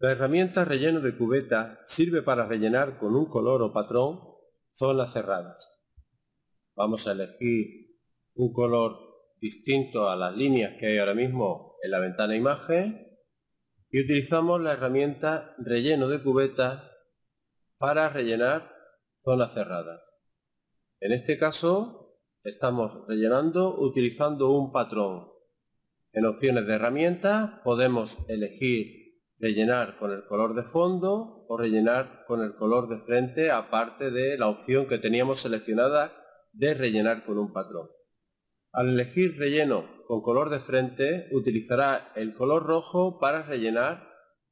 La herramienta relleno de cubeta sirve para rellenar con un color o patrón zonas cerradas. Vamos a elegir un color distinto a las líneas que hay ahora mismo en la ventana imagen y utilizamos la herramienta relleno de cubeta para rellenar zonas cerradas. En este caso estamos rellenando utilizando un patrón. En opciones de herramienta podemos elegir rellenar con el color de fondo o rellenar con el color de frente aparte de la opción que teníamos seleccionada de rellenar con un patrón. Al elegir relleno con color de frente, utilizará el color rojo para rellenar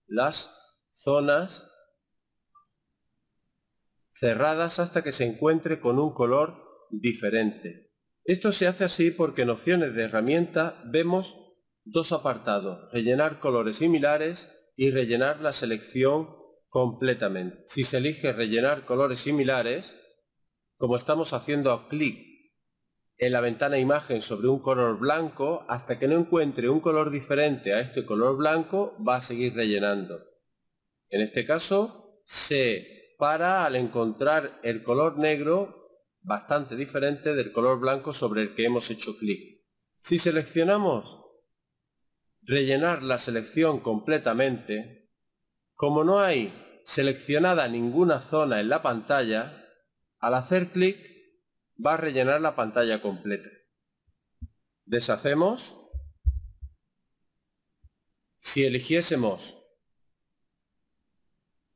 las zonas cerradas hasta que se encuentre con un color diferente. Esto se hace así porque en opciones de herramienta vemos dos apartados, rellenar colores similares y rellenar la selección completamente. Si se elige rellenar colores similares, como estamos haciendo clic en la ventana imagen sobre un color blanco, hasta que no encuentre un color diferente a este color blanco, va a seguir rellenando. En este caso, se para al encontrar el color negro bastante diferente del color blanco sobre el que hemos hecho clic. Si seleccionamos rellenar la selección completamente, como no hay seleccionada ninguna zona en la pantalla, al hacer clic va a rellenar la pantalla completa. Deshacemos. Si eligiésemos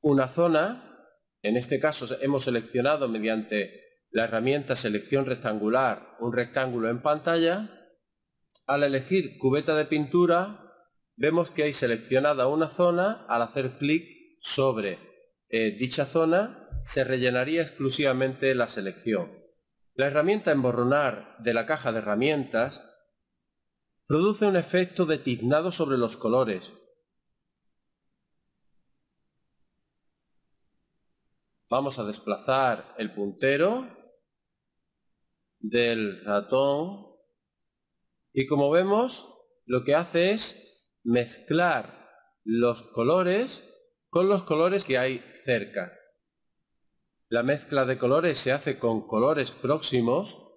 una zona, en este caso hemos seleccionado mediante la herramienta selección rectangular un rectángulo en pantalla, al elegir cubeta de pintura vemos que hay seleccionada una zona, al hacer clic sobre eh, dicha zona se rellenaría exclusivamente la selección. La herramienta emborronar de la caja de herramientas produce un efecto de tiznado sobre los colores. Vamos a desplazar el puntero del ratón y como vemos lo que hace es mezclar los colores con los colores que hay cerca. La mezcla de colores se hace con colores próximos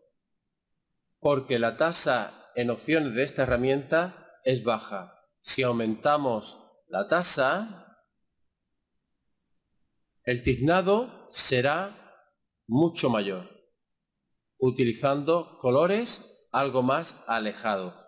porque la tasa en opciones de esta herramienta es baja. Si aumentamos la tasa, el tiznado será mucho mayor, utilizando colores algo más alejados.